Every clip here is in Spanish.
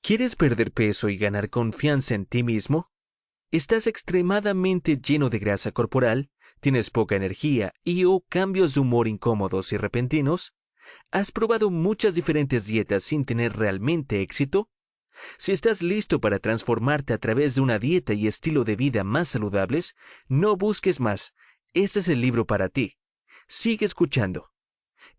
¿Quieres perder peso y ganar confianza en ti mismo? ¿Estás extremadamente lleno de grasa corporal? ¿Tienes poca energía y o cambios de humor incómodos y repentinos? ¿Has probado muchas diferentes dietas sin tener realmente éxito? Si estás listo para transformarte a través de una dieta y estilo de vida más saludables, no busques más. Este es el libro para ti. Sigue escuchando.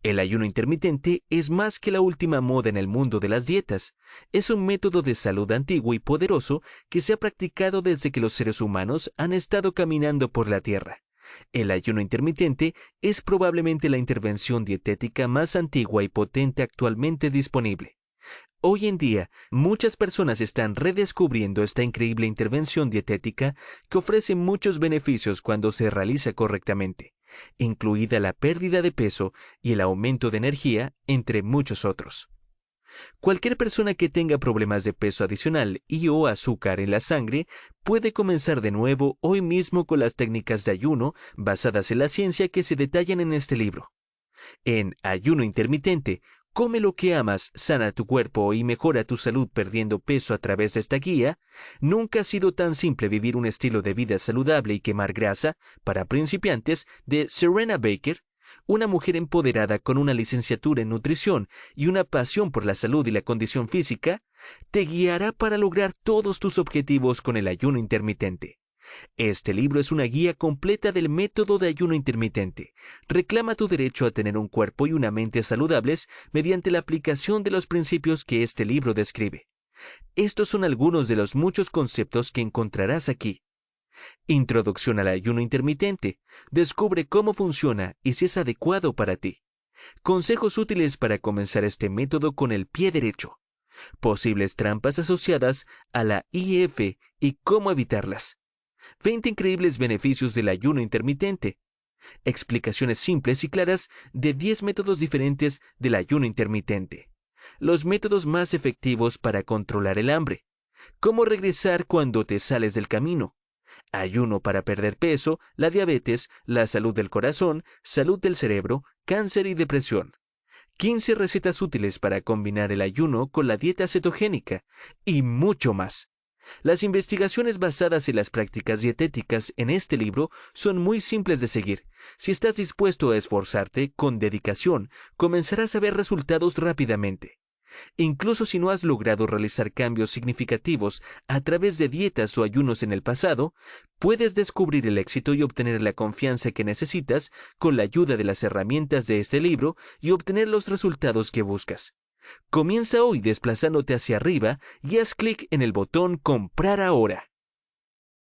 El ayuno intermitente es más que la última moda en el mundo de las dietas. Es un método de salud antiguo y poderoso que se ha practicado desde que los seres humanos han estado caminando por la Tierra. El ayuno intermitente es probablemente la intervención dietética más antigua y potente actualmente disponible. Hoy en día, muchas personas están redescubriendo esta increíble intervención dietética que ofrece muchos beneficios cuando se realiza correctamente incluida la pérdida de peso y el aumento de energía, entre muchos otros. Cualquier persona que tenga problemas de peso adicional y o azúcar en la sangre puede comenzar de nuevo hoy mismo con las técnicas de ayuno basadas en la ciencia que se detallan en este libro. En Ayuno Intermitente, Come lo que amas, sana tu cuerpo y mejora tu salud perdiendo peso a través de esta guía, nunca ha sido tan simple vivir un estilo de vida saludable y quemar grasa para principiantes de Serena Baker, una mujer empoderada con una licenciatura en nutrición y una pasión por la salud y la condición física, te guiará para lograr todos tus objetivos con el ayuno intermitente. Este libro es una guía completa del método de ayuno intermitente. Reclama tu derecho a tener un cuerpo y una mente saludables mediante la aplicación de los principios que este libro describe. Estos son algunos de los muchos conceptos que encontrarás aquí. Introducción al ayuno intermitente. Descubre cómo funciona y si es adecuado para ti. Consejos útiles para comenzar este método con el pie derecho. Posibles trampas asociadas a la IF y cómo evitarlas. 20 increíbles beneficios del ayuno intermitente. Explicaciones simples y claras de 10 métodos diferentes del ayuno intermitente. Los métodos más efectivos para controlar el hambre. Cómo regresar cuando te sales del camino. Ayuno para perder peso, la diabetes, la salud del corazón, salud del cerebro, cáncer y depresión. 15 recetas útiles para combinar el ayuno con la dieta cetogénica y mucho más. Las investigaciones basadas en las prácticas dietéticas en este libro son muy simples de seguir. Si estás dispuesto a esforzarte con dedicación, comenzarás a ver resultados rápidamente. Incluso si no has logrado realizar cambios significativos a través de dietas o ayunos en el pasado, puedes descubrir el éxito y obtener la confianza que necesitas con la ayuda de las herramientas de este libro y obtener los resultados que buscas. Comienza hoy desplazándote hacia arriba y haz clic en el botón Comprar ahora.